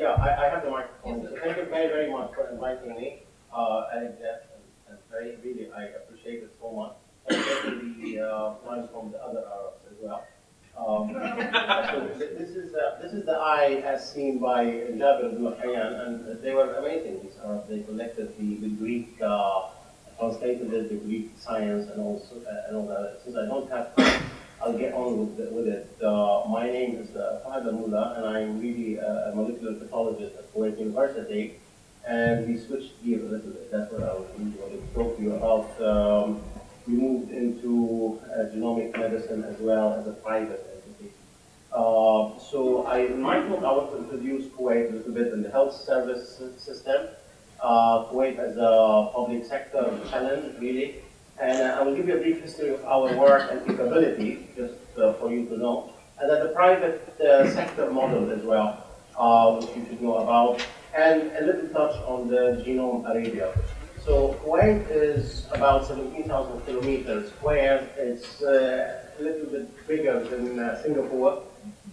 yeah, I, I have the microphone. So thank you very, very much for inviting me. Uh, and, Jeff, and, very, really, I appreciate it so much. And especially the uh, ones from the other Arabs as well. Um, so this is uh, this is the eye as seen by Jabir ibn Hayyan, and they were amazing. These Arabs. They collected the, the Greek, uh, translated the Greek science, and also uh, and all that. Since I don't have time, I'll get on with, with it. Uh, my name is uh, Fahad Al-Mullah, and I'm really a molecular pathologist at Kuwait University. And we switched gears a little bit. That's what I was really to talk to you about. Um, we moved into uh, genomic medicine as well as a private entity. Uh, so I, in my talk, I want to introduce Kuwait a little bit in the health service system. Uh, Kuwait as a public sector challenge, really. And uh, I will give you a brief history of our work and capability, just uh, for you to know. And then the private uh, sector model as well, which you should know about. And a little touch on the genome Arabia. So Kuwait is about 17,000 kilometers square. It's uh, a little bit bigger than uh, Singapore.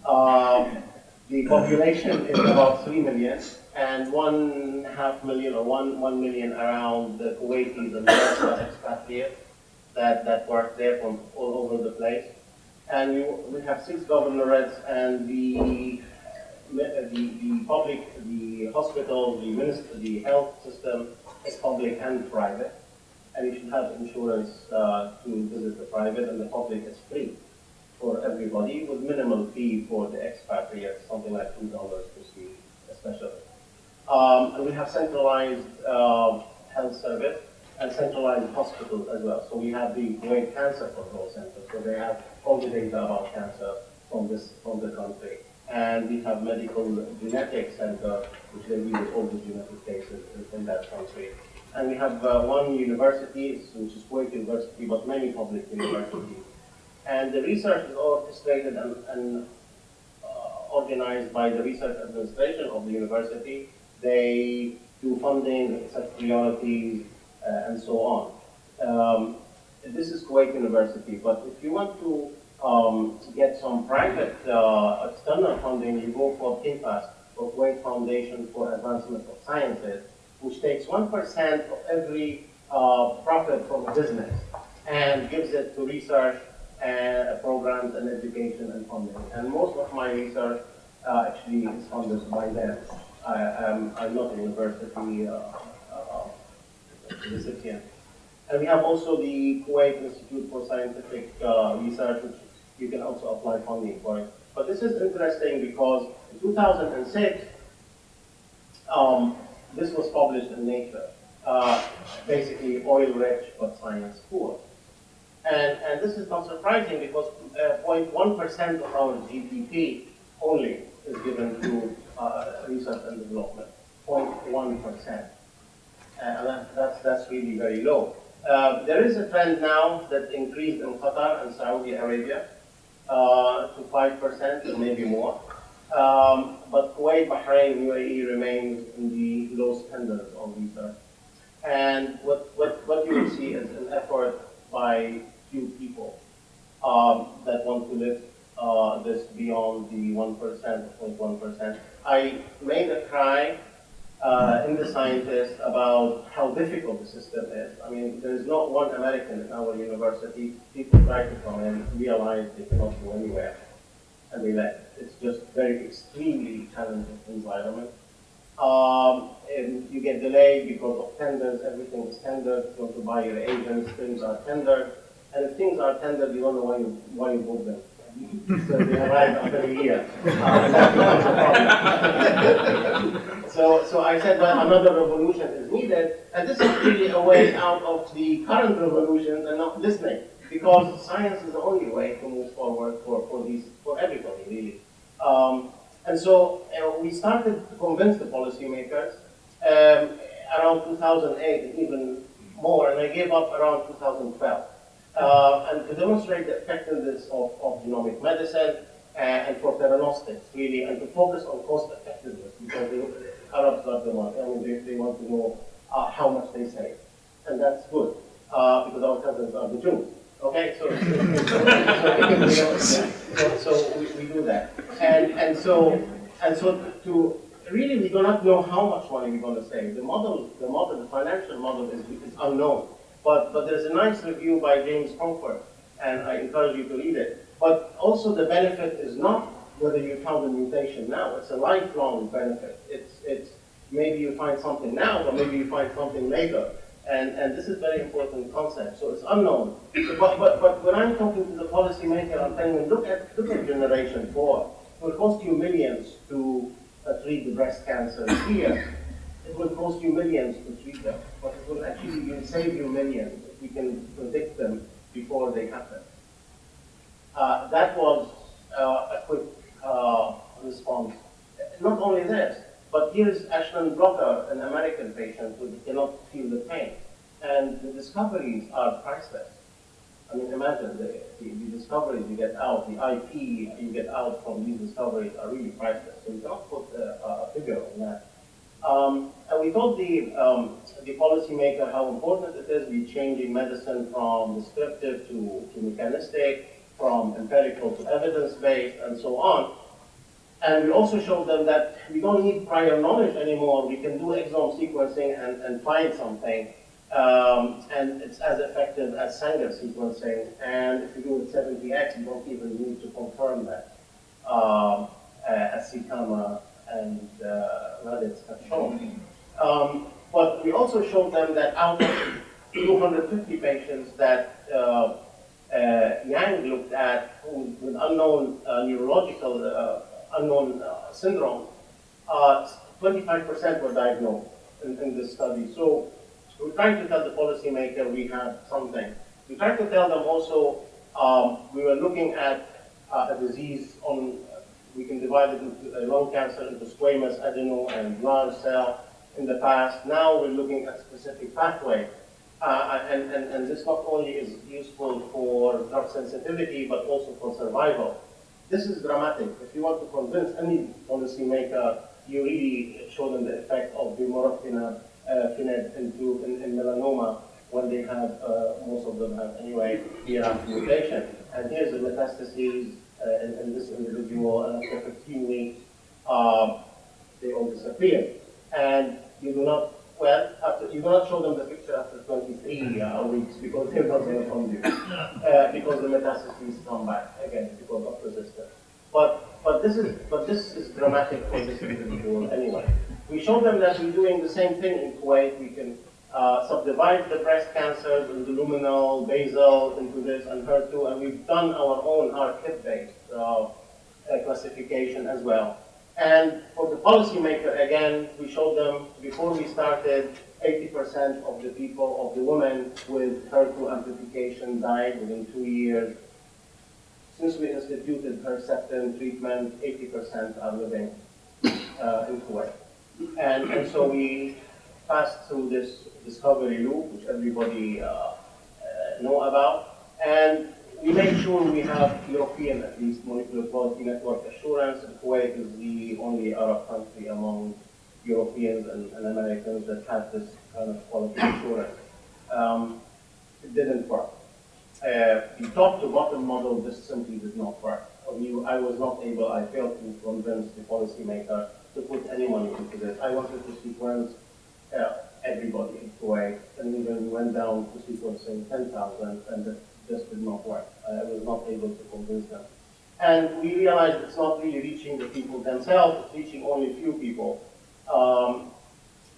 Um, the population is about 3 million, and one half million or one, 1 million around the Kuwaitis and the expatriates that, that work there from all over the place. And we, we have six governorates, and the, the, the public, the hospital, the minister, the health system, is public and private, and you should have insurance uh, to visit the private, and the public is free for everybody with minimal fee for the expatriates, something like $2 per see especially. Um, and we have centralized uh, health service and centralized hospitals as well. So we have the Kuwait Cancer Control Center, so they have all the data about cancer from this from the country. And we have medical genetics center, which they deal all the genetic cases in, in that country. And we have uh, one university, which is Kuwait University, but many public universities. And the research is orchestrated and, and uh, organized by the research administration of the university. They do funding, set priorities, uh, and so on. Um, this is Kuwait University, but if you want to um, get some private uh, external funding, you go for KFAS, for Kuwait Foundation for Advancement of Sciences, which takes 1% of every uh, profit from a business and gives it to research programs and education and funding. And most of my research uh, actually is funded by them. I, am not a university uh, uh, recipient. And we have also the Kuwait Institute for Scientific Research, which you can also apply funding for. But this is interesting because in 2006, um, this was published in Nature. Uh, basically, oil-rich but science poor. And, and this is not surprising because 0.1% uh, of our GDP only is given to uh, research and development. 0.1%. And that, that's, that's really very low. Uh, there is a trend now that increased in Qatar and Saudi Arabia uh, to 5% or maybe more. Um, but Kuwait, Bahrain, UAE remains in the low standards of research. And what, what, what you will see is an effort by few people um, that want to lift uh, this beyond the 1% or 0.1%. I made a cry uh, in the scientists about how difficult the system is. I mean, there is not one American in our university. People try to come and realize they cannot go anywhere, they left. It's just very extremely challenging environment. Um, and you get delayed because of tenders, everything is tendered. You want to buy your agents, things are tendered. And if things are tender, you don't know why you, why you bought them. so they arrive after a year. so, so I said that another revolution is needed, and this is really a way out of the current revolutions and not listening, because science is the only way to move forward for, for these for everybody really. Um, and so uh, we started to convince the policymakers um, around 2008 and even more, and I gave up around 2012. Uh, and to demonstrate the effectiveness of, of genomic medicine uh, and for theranostics, really, and to focus on cost effectiveness, because the Arabs love the money. I mean, they, they want to know uh, how much they save. And that's good, uh, because our cousins are the Jews. Okay, so, so, so, so we, we, do that. And, and so, and so to, really we do not know how much money we're going to save. The model, the model, the financial model is, is unknown. But, but there's a nice review by James Comfort, and I encourage you to read it. But also the benefit is not whether you found a mutation now. It's a lifelong benefit. It's, it's maybe you find something now, but maybe you find something later. And, and this is very important concept. So it's unknown. But, but, but when I'm talking to the policymaker, I'm telling them, look at, look at generation four. It will cost you millions to uh, treat the breast cancer here. It will cost you millions to treat them, but it will actually save you millions if we can predict them before they happen. Uh, that was uh, a quick uh, response. Not only this, but here's Ashlyn Blocker, an American patient who cannot feel the pain. And the discoveries are priceless. I mean, imagine the, the, the, discoveries you get out, the IP you get out from these discoveries are really priceless. So we cannot put a, a figure on that. Um, and we told the, um, the policymaker how important it is we changing medicine from descriptive to, to mechanistic, from empirical to evidence-based, and so on. And we also showed them that we don't need prior knowledge anymore. We can do exome sequencing and, and find something. Um, and it's as effective as Sanger sequencing. And if you do it 70x, you don't even need to confirm that, um, uh, as and uh, Raditz have shown. Um, but we also showed them that out of 250 patients that uh, uh, Yang looked at with unknown uh, neurological uh, unknown uh, syndrome, 25% uh, were diagnosed in, in, this study. So we're trying to tell the policymaker we have something. We're trying to tell them also um, we were looking at uh, a disease on, we can divide it into lung cancer into squamous, adeno, and large cell in the past. Now we're looking at specific pathway. Uh, and, and, and this not only is useful for drug sensitivity, but also for survival. This is dramatic. If you want to convince any policymaker, you really show them the effect of vemurafenib uh, into in, in, melanoma when they have, uh, most of them have anyway, BRAF mutation. And here's the metastases uh, in, in, this individual, and after 15 weeks, uh, they all disappear. And you do not well, after, you cannot show them the picture after 23 uh, weeks because they're not going to you. Uh, because the metastases come back again because of resistance. But but this is but this is dramatic for this individual anyway. We show them that we're doing the same thing in Kuwait. We can uh, subdivide the breast cancers into luminal, basal, into this and HER2, and we've done our own R-KIT-based uh, uh, classification as well. And for the policymaker, again, we showed them before we started, 80% of the people, of the women with HER2 amplification died within two years. Since we instituted Herceptin treatment, 80% are living uh, in Kuwait. And, and so we passed through this discovery loop, which everybody uh, uh, know about. And we make sure we have European, at least, molecular quality network assurance. Kuwait is the only Arab country among Europeans and, and Americans that have this kind of quality assurance. Um, it didn't work. Uh, the top to bottom model just simply did not work. I was not able, I failed to convince the policymaker to put any money into this. I wanted to sequence uh, everybody in Kuwait, and even we went down to sequencing 10,000, and just did not work. I was not able to convince them. And we realized it's not really reaching the people themselves, it's reaching only a few people. Um,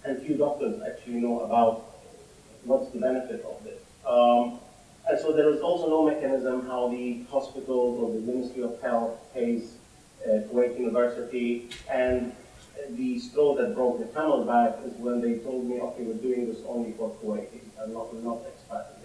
and few doctors actually know about what's the benefit of this. Um, and so there is also no mechanism how the hospitals or the Ministry of Health pays uh, Kuwait University. And the straw that broke the camel back is when they told me, okay, we're doing this only for Kuwaitis and not, not expats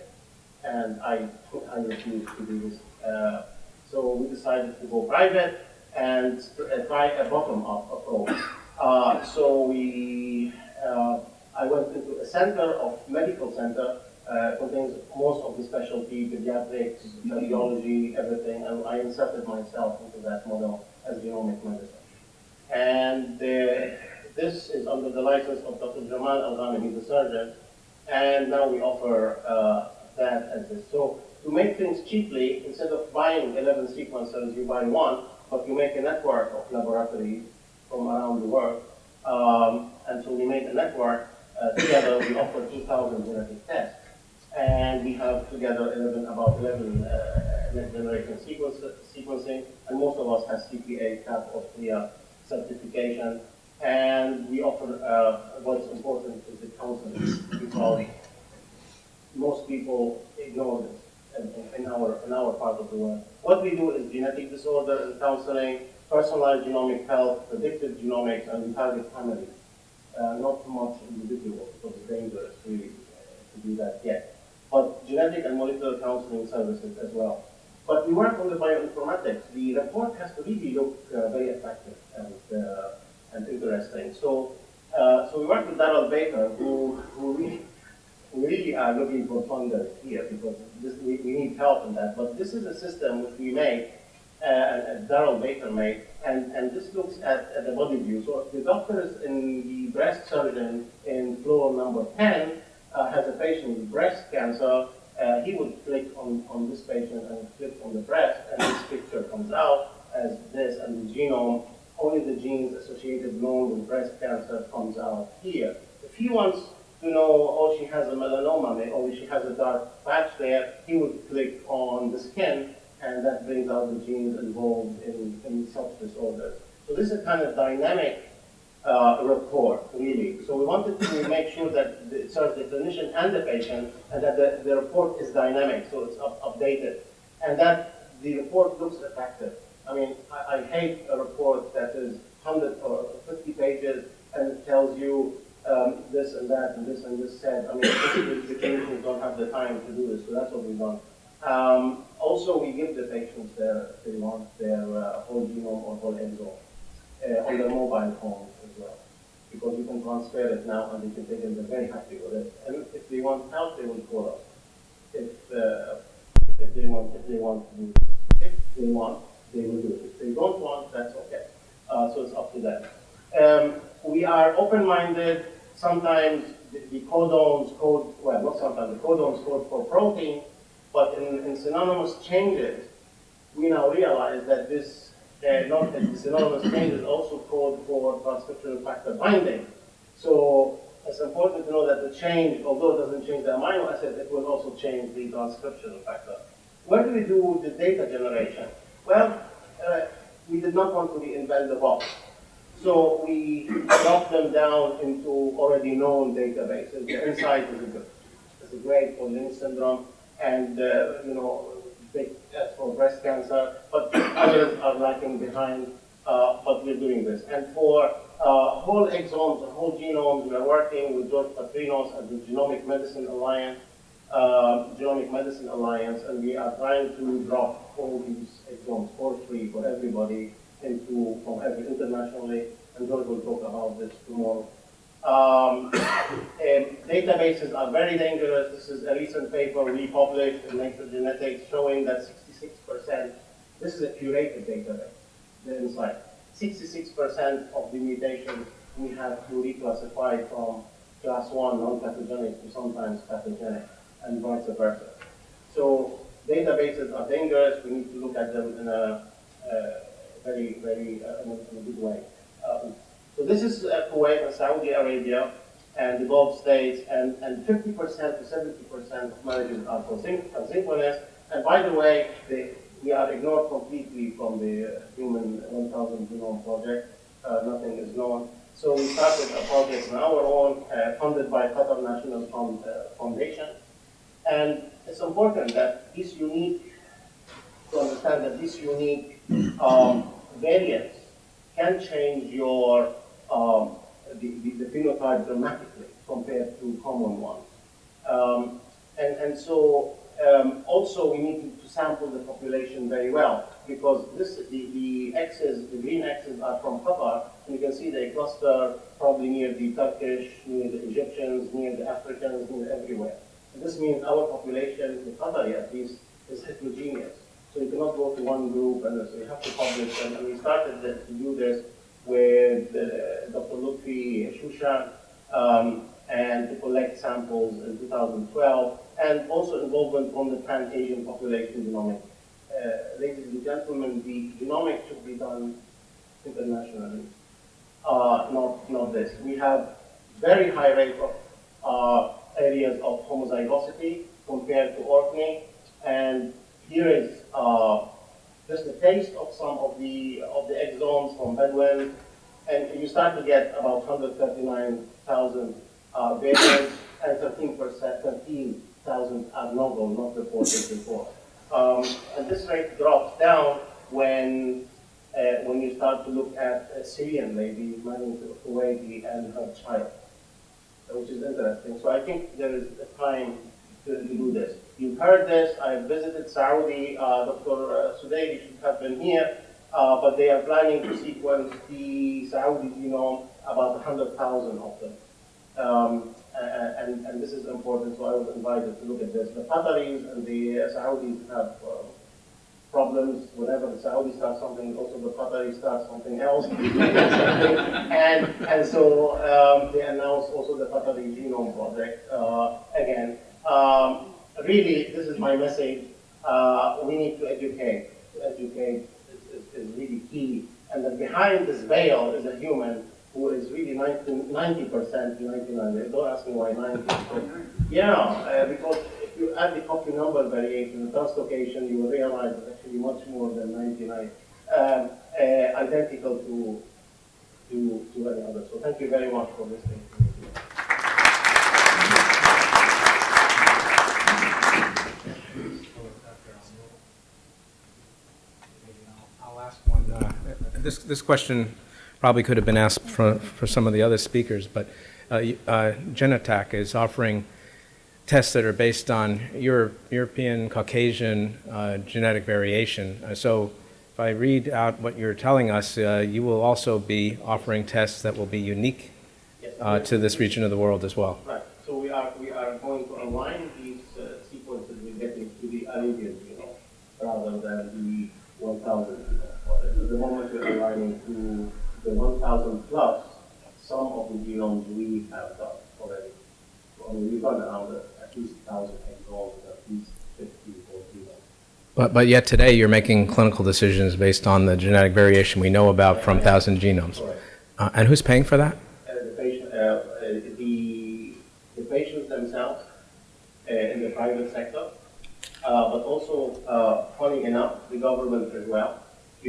and I, I refused to do this. Uh, so we decided to go private and uh, try a bottom-up approach. Uh, so we, uh, I went into a center of medical center, uh, contains most of the specialty, pediatrics, cardiology, everything, and I inserted myself into that model as genomic medicine. And uh, this is under the license of Dr. Jamal Al-Ghanem, he's a surgeon, and now we offer uh, that as this. So to make things cheaply, instead of buying 11 sequencers, you buy one, but you make a network of laboratories from around the world. Um, and so we made a network. Uh, together, we offer 2,000 genetic tests. And we have together 11, about 11 uh, next generation sequence, sequencing. And most of us has CPA, CAP, CLIA certification. And we offer, uh, what's important is the counseling because most people ignore this in, our, in our part of the world. What we do is genetic disorder and counseling, personalized genomic health, predictive genomics, and target families. Uh, not too much individuals because it's dangerous really uh, to do that yet. But genetic and molecular counseling services as well. But we work on the bioinformatics. The report has to really look uh, very effective and, uh, and interesting. So, uh, so we work with Daryl Baker, who, who really we really are looking for funders here because this, we, we, need help in that. But this is a system which we made, uh, Daryl Baker made, and, and this looks at, at the body view. So the doctors in the breast surgeon in floor number 10 uh, has a patient with breast cancer, uh, he would click on, on this patient and click on the breast, and this picture comes out as this, and the genome, only the genes associated known with breast cancer comes out here. If he wants to know, oh, she has a melanoma, or she has a dark patch there, he would click on the skin, and that brings out the genes involved in, in such disorders. So this is kind of dynamic uh, report, really. So we wanted to make sure that it serves the clinician and the patient, and that the, the report is dynamic, so it's up, updated, and that the report looks effective. I mean, I, I hate a report that is 100 or 50 pages and tells you um, this and that and this and this said. I mean, the clinicians don't have the time to do this, so that's what we've done. Um, also, we give the patients their, if they want, their uh, whole genome or whole exome uh, on their mobile phones as well. Because you can transfer it now and they can take it, they're very happy with it. And if they want help, they will call us. If, uh, if they want, if they want to do this. If they want, they will do it. If they don't want, that's okay. Uh, so it's up to them. Um, we are open-minded sometimes the, the codons code, well, not sometimes, the codons code for protein, but in, in synonymous changes, we now realize that this, uh, not that the synonymous changes also code for transcription factor binding. So it's important to know that the change, although it doesn't change the amino acid, it will also change the transcription factor. Where do we do the data generation? Well, uh, we did not want to reinvent the box. So we drop them down into already known databases. The insight is a, a great for Lynch syndrome, and uh, you know, big as for breast cancer, but others are lacking behind. Uh, but we're doing this. And for uh, whole exomes whole genomes, we are working with George Patrinos and the Genomic Medicine Alliance, uh, Genomic Medicine Alliance, and we are trying to drop all these exomes for free for everybody internationally, and George will talk about this tomorrow. Um, databases are very dangerous. This is a recent paper we published in Nature Genetics showing that 66%, this is a curated database, the insight. 66% of the mutations we have to reclassify from class 1 non-pathogenic to sometimes pathogenic, and vice versa. So databases are dangerous. We need to look at them in a uh, very, very uh, in, a, good way. Um, so this is uh, Kuwait and Saudi Arabia and the Gulf states, and, and 50% to 70% of marriages are consanguineous. And by the way, they, we are ignored completely from the uh, Human 1000 Genome Project. Uh, nothing is known. So we started a project on our own, uh, funded by Qatar National Fund, uh, Foundation. And it's important that this unique, to understand that this unique um, variants can change your um, the, the, the, phenotype dramatically compared to common ones. Um, and, and so um, also we need to, sample the population very well because this the, the X's, the green X's are from Qatar, and you can see they cluster probably near the Turkish, near the Egyptians, near the Africans, near everywhere. And this means our population in Qatar at least is heterogeneous. So you cannot go to one group and so you have to publish. And, we started to do this with uh, Dr. Lutfi Chouchane um, and to collect samples in 2012 and also involvement from the Pan-Asian population genomic. Uh, ladies and gentlemen, the genomics should be done internationally, uh, not, not this. We have very high rate of uh, areas of homozygosity compared to Orkney, and here is uh, just a taste of some of the of the exomes from Bedouin, and you start to get about 139,000 uh, variants and 13 percent, 13,000 are novel, not reported before. Um, and this rate drops down when uh, when you start to look at a Syrian lady to Kuwaiti and her child, which is interesting. So I think there is a time to do this. You've heard this. I visited Saudi. Uh, Dr. Sudayri should have been here, uh, but they are planning to sequence the Saudi genome, about 100,000 of them. Um, and, and this is important, so I was invited to look at this. The Qataris and the Saudis have uh, problems whenever the Saudis start something, also the Qataris start something else. and, and so um, they announced also the Qatari Genome Project uh, again. Um, really, this is my message. Uh, we need to educate. To educate is, is, is really key. And then behind this veil is a human who is really 90 percent 99. Don't ask me why 90. But yeah, uh, because if you add the copy number variation, the translocation, you will realize it's actually much more than 99, um, uh, identical to, to, to any other. So thank you very much for listening. I'll ask one. Uh, this, this question probably could have been asked for, for some of the other speakers, but uh, uh, Genetac is offering tests that are based on Euro European Caucasian uh, genetic variation. Uh, so if I read out what you're telling us, uh, you will also be offering tests that will be unique uh, to this region of the world as well. Right. So we are, we are going to align these sequences we're getting to the Arabian genome rather than the 1,000 genome. At the moment we're aligning to the 1,000 plus some of the genomes we have done already. I mean, we've done around at least 1,000 exomes, at least 50 or genomes. But, but yet today you're making clinical decisions based on the genetic variation we know about from 1,000 genomes. Uh, and who's paying for that? Uh, the, patient, uh, uh, the, the patients themselves uh, in the private sector, uh, but also, uh, funny enough, the government as well,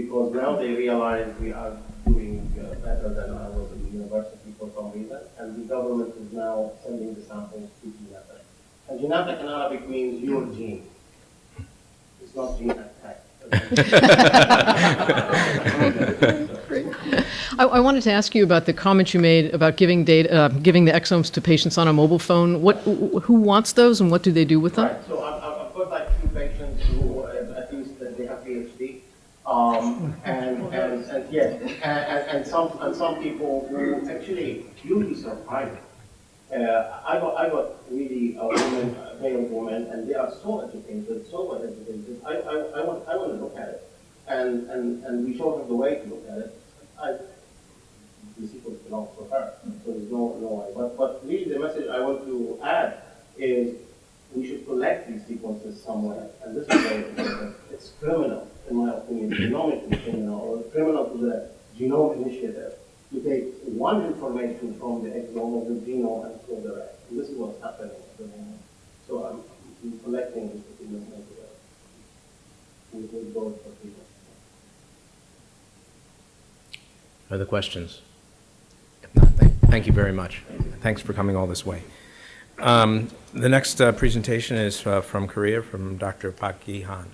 because now they realize we are doing uh, better than I was in the university for some reason, and the government is now sending the samples to Genentech. And Genentech in Arabic means your gene. It's not gene attack. I, I wanted to ask you about the comment you made about giving data, uh, giving the exomes to patients on a mobile phone. What, who wants those, and what do they do with them? Right, so I've, I've I've got like two patients who, uh, at least that they have PhD, um, and, and, and yes, and, and, some, and some people who actually, be surprised. Uh, I got, I got really a woman, a male woman, and they are so educated, so well educated. I, I, I want, I want to look at it, and, and, and we showed her the way to look at it. I, the sequence belongs to her, so there's no, no way. But, but really the message I want to add is we should collect these sequences somewhere, and this is very. It's criminal, in my opinion, genomically criminal, or criminal to the Genome Initiative to take one information from the exome of the genome and throw the rest. And this is what's happening. So I'm, I'm collecting this information with, with those for people. Other questions? If not, thank, you very much. Thanks for coming all this way. Um, the next uh, presentation is uh, from Korea, from Dr. Park Gi Han.